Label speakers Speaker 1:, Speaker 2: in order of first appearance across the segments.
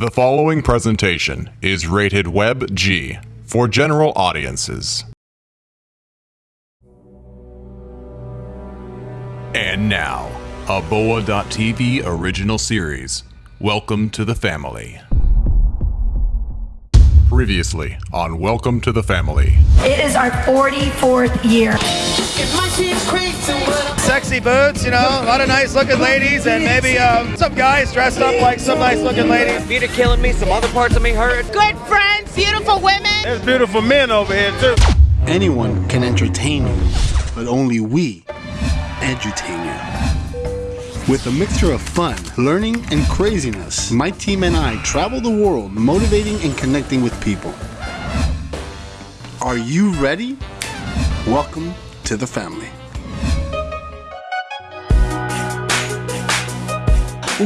Speaker 1: The following presentation is rated Web G for general audiences. And now, a Boa.tv original series. Welcome to the family. Previously on Welcome to the Family.
Speaker 2: It is our 44th year.
Speaker 3: Sexy boots, you know, a lot of nice looking ladies, and maybe um, some guys dressed up like some nice looking ladies.
Speaker 4: Feet are killing me, some other parts of me hurt.
Speaker 5: good friends, beautiful women.
Speaker 3: There's beautiful men over here, too.
Speaker 6: Anyone can entertain you, but only we edutain you. With a mixture of fun, learning, and craziness, my team and I travel the world motivating and connecting with people. Are you ready? Welcome to the family.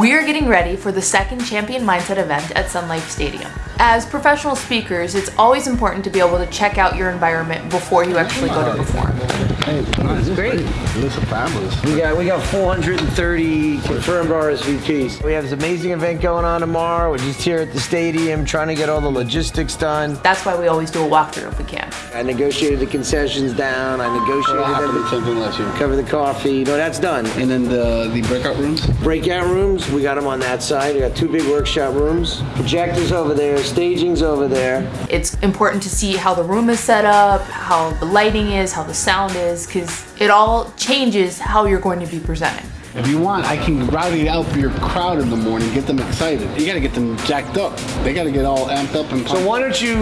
Speaker 7: We are getting ready for the second Champion Mindset event at Sun Life Stadium. As professional speakers, it's always important to be able to check out your environment before you actually go to perform.
Speaker 4: That's great.
Speaker 6: This is fabulous.
Speaker 4: We got we got 430 confirmed RSVPs. We have this amazing event going on tomorrow. We're just here at the stadium trying to get all the logistics done.
Speaker 7: That's why we always do a walkthrough if we can.
Speaker 4: I negotiated the concessions down. I negotiated
Speaker 6: What happened to
Speaker 4: everything.
Speaker 6: something last year?
Speaker 4: Cover the coffee. No, that's done.
Speaker 6: And then the, the breakout rooms?
Speaker 4: Breakout rooms, we got them on that side. We got two big workshop rooms. Projectors over there. Staging's over there.
Speaker 7: It's important to see how the room is set up, how the lighting is, how the sound is, because it all changes how you're going to be presenting.
Speaker 6: If you want, I can rowdy out for your crowd in the morning, get them excited. You gotta get them jacked up. They gotta get all amped up and
Speaker 4: So why don't you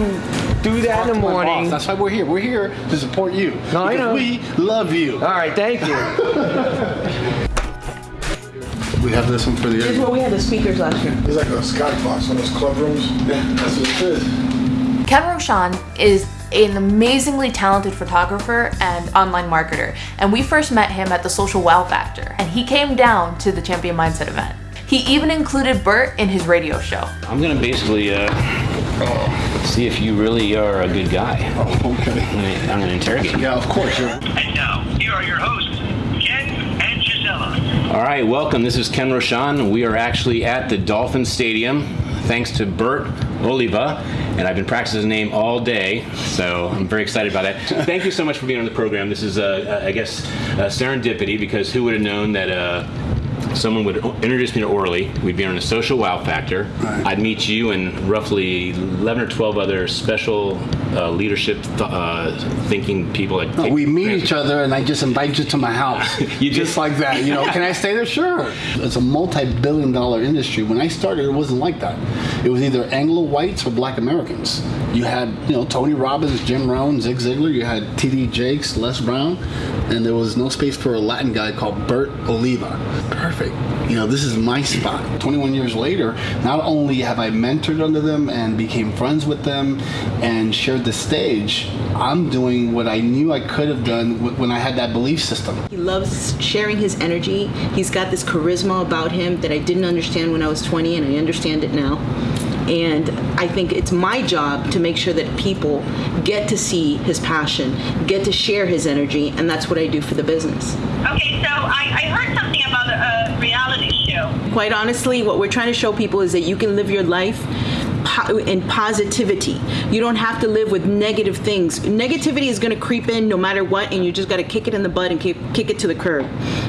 Speaker 4: do that in the morning?
Speaker 6: That's why we're here. We're here to support you.
Speaker 4: No, I know.
Speaker 6: We love you.
Speaker 4: All right, thank you.
Speaker 6: We have this one for the
Speaker 5: This is where we had the speakers last year.
Speaker 8: It's like a skybox on those club rooms. Yeah, that's what it is.
Speaker 7: Kevin Roshan is an amazingly talented photographer and online marketer, and we first met him at the Social Wow Factor, and he came down to the Champion Mindset event. He even included Bert in his radio show.
Speaker 9: I'm gonna basically uh, see if you really are a good guy.
Speaker 6: Oh, okay.
Speaker 9: I'm gonna, I'm gonna interrogate you.
Speaker 6: Yeah, of course. You're,
Speaker 10: And now, here are your hosts, Ken and Gisela.
Speaker 9: All right, welcome. This is Ken Roshan. We are actually at the Dolphin Stadium, thanks to Bert Oliva, and I've been practicing his name all day, so I'm very excited about that. Thank you so much for being on the program. This is, uh, I guess, uh, serendipity because who would have known that. Someone would introduce me to Orly. We'd be on a social wow factor.
Speaker 6: Right.
Speaker 9: I'd meet you and roughly 11 or 12 other special uh, leadership th- uh, thinking people. That take
Speaker 6: we meet
Speaker 9: transfer-
Speaker 6: each other, and I just invite you to my house.
Speaker 9: You
Speaker 6: just
Speaker 9: just-
Speaker 6: like that. You know, can I stay there? Sure. It's a multi-billion-dollar industry. When I started, it wasn't like that. It was either Anglo whites or Black Americans. You had, you know, Tony Robbins, Jim Rohn, Zig Ziglar. You had T.D. Jakes, Les Brown, and there was no space for a Latin guy called Bert Oliva. Perfect. You know, this is my spot. 21 years later, not only have I mentored under them and became friends with them and shared the stage, I'm doing what I knew I could have done when I had that belief system.
Speaker 5: He loves sharing his energy. He's got this charisma about him that I didn't understand when I was 20, and I understand it now. And I think it's my job to make sure that people get to see his passion, get to share his energy, and that's what I do for the business.
Speaker 10: Okay, so I, I heard something about a, a reality show.
Speaker 5: Quite honestly, what we're trying to show people is that you can live your life po- in positivity. You don't have to live with negative things. Negativity is going to creep in no matter what, and you just got to kick it in the butt and kick, kick it to the curb.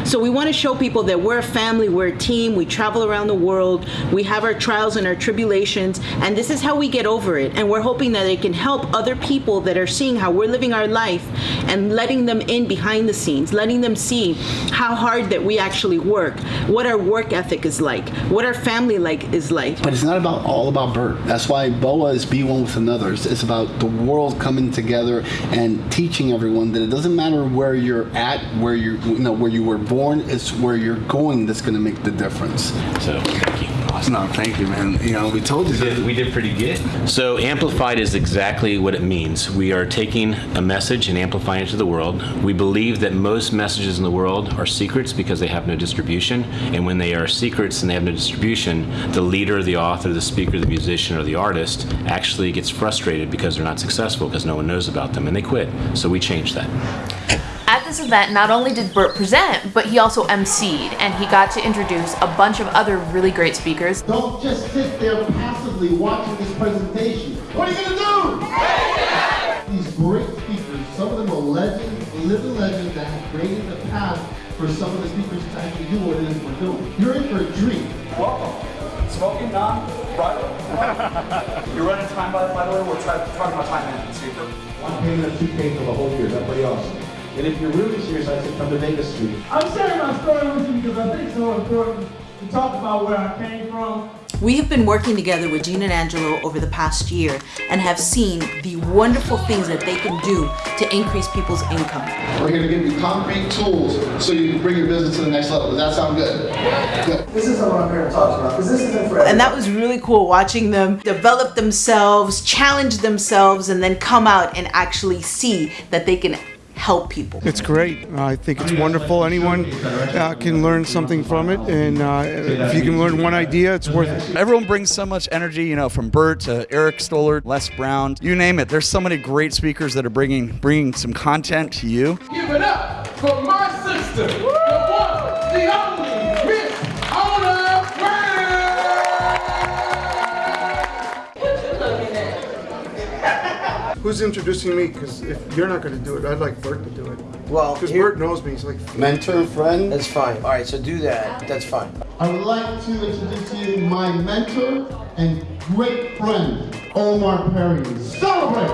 Speaker 5: So we want to show people that we're a family, we're a team, we travel around the world, we have our trials and our tribulations, and this is how we get over it. And we're hoping that it can help other people that are seeing how we're living our life and letting them in behind the scenes, letting them see how hard that we actually work, what our work ethic is like, what our family like is like.
Speaker 6: But it's not about all about Bert. That's why BOA is be one with another. It's, it's about the world coming together and teaching everyone that it doesn't matter where you're at, where you you know where you were born. It's where you're going that's going to make the difference.
Speaker 9: So, thank you.
Speaker 6: No, thank you, man. You know, we told you.
Speaker 9: We did, we did pretty good. So, amplified is exactly what it means. We are taking a message and amplifying it to the world. We believe that most messages in the world are secrets because they have no distribution. And when they are secrets and they have no distribution, the leader, the author, the speaker, the musician, or the artist actually gets frustrated because they're not successful because no one knows about them and they quit. So, we changed that.
Speaker 7: At this event, not only did Bert present, but he also emceed, and he got to introduce a bunch of other really great speakers.
Speaker 6: Don't just sit there passively
Speaker 11: watching this presentation. What are you gonna do? These great speakers, some of them are legends, living legends that have created the path for some of the speakers to actually do what it is we're doing. You're in for a treat.
Speaker 12: Welcome. Smoking non right? You're running time by, by the way, we're try, talking about time management, speaker.
Speaker 11: I'm paying them 2K for the whole year. That's pretty awesome. And if you're really serious, I said come to Vegas Street.
Speaker 13: I'm sharing my story with you because I think it's so important to talk about where I came from.
Speaker 5: We have been working together with Gene and Angelo over the past year and have seen the wonderful things that they can do to increase people's income.
Speaker 11: We're here to give you concrete tools so you can bring your business to the next level. Does that sound good? Good.
Speaker 13: This isn't what I'm here to talk about because this isn't for
Speaker 5: And that was really cool watching them develop themselves, challenge themselves, and then come out and actually see that they can help people.
Speaker 14: It's great. I think it's wonderful. Anyone uh, can learn something from it, and uh, if you can learn one idea, it's worth it.
Speaker 12: Everyone brings so much energy, you know, from Bert to Eric Stoller, Les Brown, you name it. There's so many great speakers that are bringing bringing some content to you.
Speaker 13: Give it up for my sister,
Speaker 14: Who's introducing me? Because if you're not going to do it, I'd like Bert to do it.
Speaker 4: Well,
Speaker 14: because Bert knows me. He's like
Speaker 11: Mentor and friend.
Speaker 4: That's fine. All right, so do that. That's fine.
Speaker 11: I would like to introduce to you my mentor and great friend, Omar Perry. Celebrate!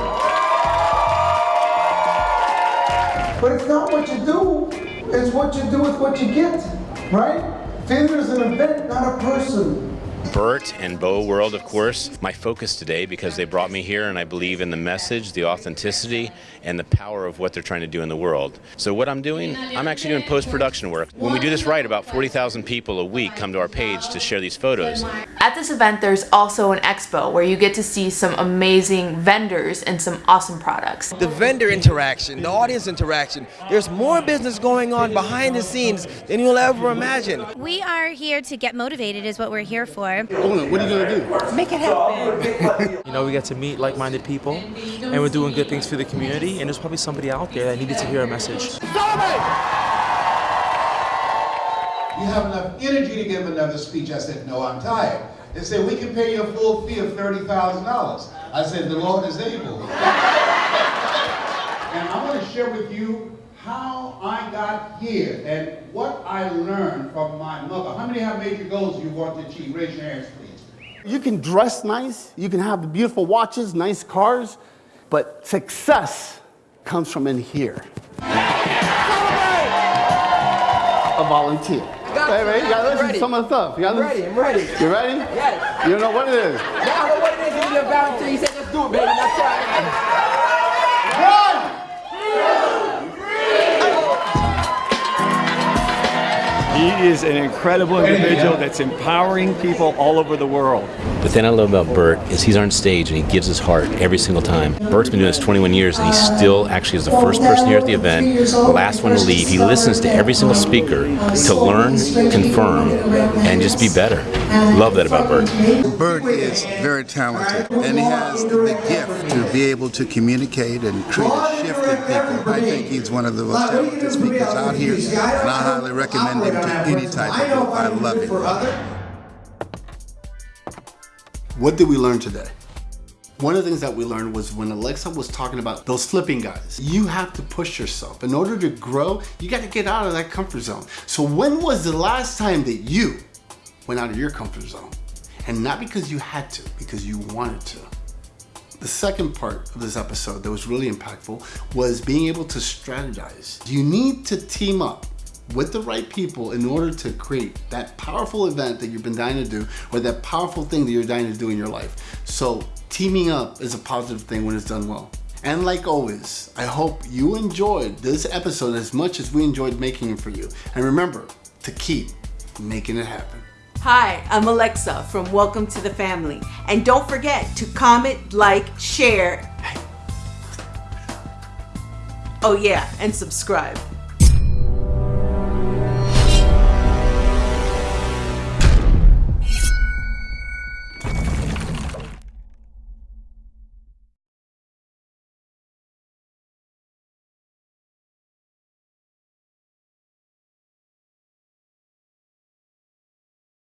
Speaker 13: But it's not what you do, it's what you do with what you get, right? Failure is an event, not a person.
Speaker 9: Bert and Bo World, of course, my focus today because they brought me here and I believe in the message, the authenticity, and the power of what they're trying to do in the world. So, what I'm doing, I'm actually doing post production work. When we do this right, about 40,000 people a week come to our page to share these photos.
Speaker 7: At this event, there's also an expo where you get to see some amazing vendors and some awesome products.
Speaker 15: The vendor interaction, the audience interaction, there's more business going on behind the scenes than you'll ever imagine.
Speaker 16: We are here to get motivated, is what we're here for.
Speaker 11: Ona, what are you gonna do?
Speaker 16: Make it happen.
Speaker 17: You know, we get to meet like-minded people, and we're doing good things for the community. And there's probably somebody out there that needed to hear a message.
Speaker 18: You have enough energy to give another speech. I said, no, I'm tired. They said, we can pay you a full fee of $30,000. I said, the Lord is able. and I want to share with you how I got here and what I learned from my mother. How many have major goals you want to achieve? Raise your hands, please.
Speaker 6: You can dress nice, you can have the beautiful watches, nice cars, but success comes from in here. A volunteer. Hey, man, you gotta listen to some of the stuff. You gotta
Speaker 15: I'm
Speaker 6: listen-
Speaker 15: ready, I'm ready.
Speaker 6: You ready?
Speaker 15: Yes.
Speaker 6: You don't know what it is.
Speaker 15: Now I know what it is to be a volunteer. He said, let's do it, baby. Let's try
Speaker 19: He is an incredible individual that's empowering people all over the world.
Speaker 9: The thing I love about Bert is he's on stage and he gives his heart every single time. Bert's been doing this 21 years and he still actually is the first person here at the event, the last one to leave. He listens to every single speaker to learn, confirm, and just be better. Love that about Bert.
Speaker 20: Bert is very talented, and he has the gift to be able to communicate and create a shift in people. I think he's one of the most talented speakers out here, and I highly recommend him to any type of group. I love him.
Speaker 6: What did we learn today? One of the things that we learned was when Alexa was talking about those flipping guys, you have to push yourself. In order to grow, you got to get out of that comfort zone. So when was the last time that you went out of your comfort zone? And not because you had to, because you wanted to. The second part of this episode that was really impactful was being able to strategize. You need to team up with the right people in order to create that powerful event that you've been dying to do or that powerful thing that you're dying to do in your life. So teaming up is a positive thing when it's done well. And like always, I hope you enjoyed this episode as much as we enjoyed making it for you. And remember to keep making it happen.
Speaker 5: Hi, I'm Alexa from Welcome to the Family. And don't forget to comment, like, share. Oh, yeah, and subscribe.